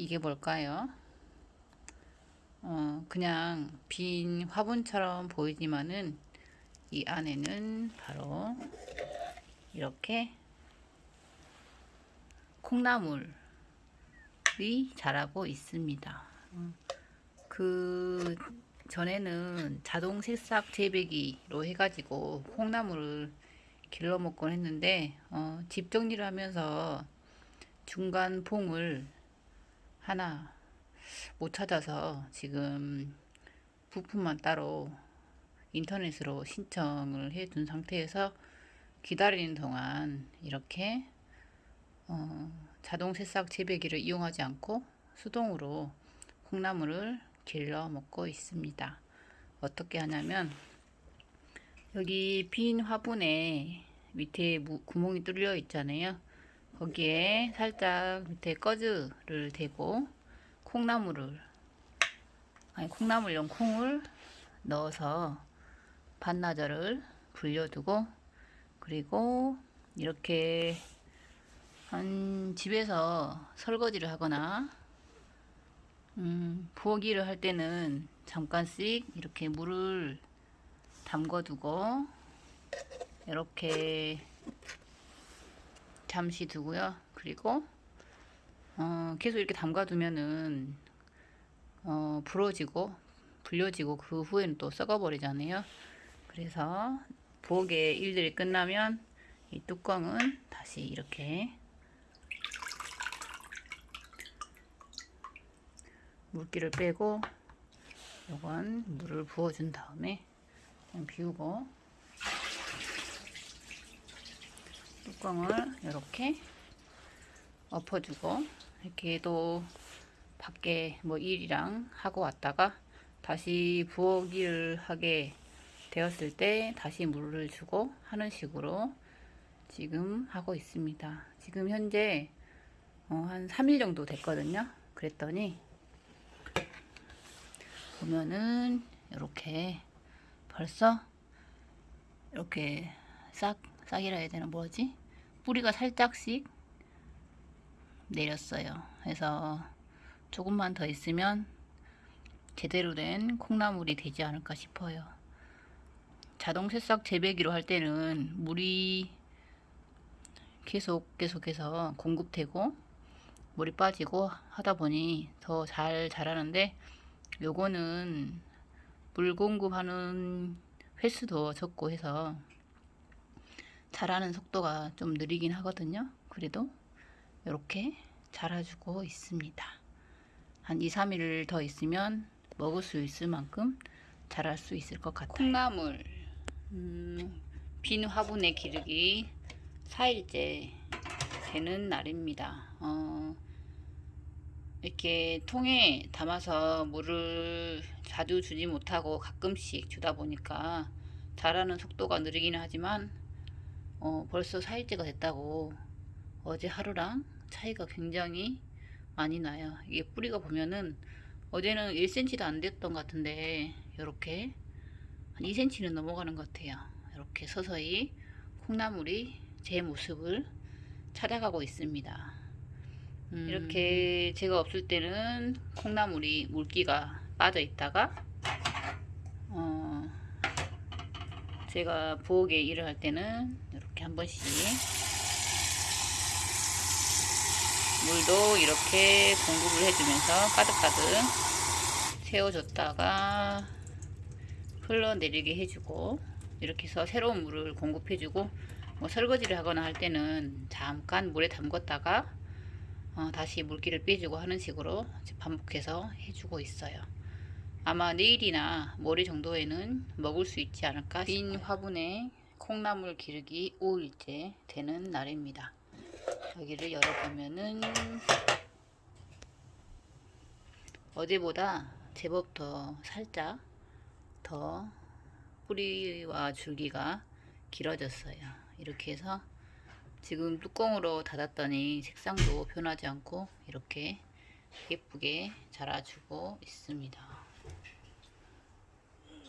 이게 뭘까요? 어, 그냥 빈 화분처럼 보이지만은 이 안에는 바로 이렇게 콩나물이 자라고 있습니다. 음, 그 전에는 자동 새싹 재배기로 해가지고 콩나물을 길러 먹곤 했는데 어, 집 정리를 하면서 중간 봉을 하나 못 찾아서 지금 부품만 따로 인터넷으로 신청을 해 둔 상태에서 기다리는 동안 이렇게 어, 자동 새싹 재배기를 이용하지 않고 수동으로 콩나물을 길러 먹고 있습니다. 어떻게 하냐면 여기 빈 화분에 밑에 구멍이 뚫려 있잖아요. 거기에 살짝 밑에 꺼즈를 대고 콩나물을 아니 콩나물용 콩을 넣어서 반나절을 불려두고 그리고 이렇게 한 집에서 설거지를 하거나 음, 부엌일을 할 때는 잠깐씩 이렇게 물을 담궈두고 이렇게 잠시 두고요. 그리고 어, 계속 이렇게 담가두면은 어, 부러지고 불려지고 그 후에는 또 썩어버리잖아요. 그래서 부엌에 일들이 끝나면 이 뚜껑은 다시 이렇게 물기를 빼고 요건 물을 부어준 다음에 그냥 비우고 뚜껑을 이렇게 엎어주고 이렇게 또 밖에 뭐 일이랑 하고 왔다가 다시 부엌 일을 하게 되었을 때 다시 물을 주고 하는 식으로 지금 하고 있습니다. 지금 현재 어, 한 3일 정도 됐거든요. 그랬더니 보면은 이렇게 벌써 이렇게 싹 싹이라 해야 되나 뭐지 뿌리가 살짝씩 내렸어요. 그래서 조금만 더 있으면 제대로 된 콩나물이 되지 않을까 싶어요. 자동 새싹 재배기로 할 때는 물이 계속 계속해서 공급되고 물이 빠지고 하다 보니 더 잘 자라는데 요거는 물 공급하는 횟수도 적고 해서 자라는 속도가 좀 느리긴 하거든요. 그래도 이렇게 자라주고 있습니다. 한 2, 3일 더 있으면 먹을 수 있을 만큼 자랄 수 있을 것 같아요. 콩나물 음, 빈 화분에 기르기 4일째 되는 날입니다. 어, 이렇게 통에 담아서 물을 자주 주지 못하고 가끔씩 주다 보니까 자라는 속도가 느리기는 하지만 어, 벌써 4일째가 됐다고. 어제 하루랑 차이가 굉장히 많이 나요. 이게 뿌리가 보면은 어제는 1cm도 안 됐던 것 같은데 이렇게 한 2cm는 넘어가는 것 같아요. 이렇게 서서히 콩나물이 제 모습을 찾아가고 있습니다. 음. 이렇게 제가 없을 때는 콩나물이 물기가 빠져 있다가 어, 제가 부엌에 일을 할 때는 이렇게 한 번씩 물도 이렇게 공급을 해주면서 가득가득 채워줬다가 흘러내리게 해주고 이렇게 해서 새로운 물을 공급해주고 뭐 설거지를 하거나 할 때는 잠깐 물에 담궜다가 어, 다시 물기를 빼주고 하는 식으로 반복해서 해주고 있어요. 아마 내일이나 모레 정도에는 먹을 수 있지 않을까 빈 화분에 콩나물 기르기 5일째 되는 날입니다. 여기를 열어보면은 어제보다 제법 더 살짝 더 뿌리와 줄기가 길어졌어요. 이렇게 해서 지금 뚜껑으로 닫았더니 색상도 변하지 않고 이렇게 예쁘게 자라주고 있습니다.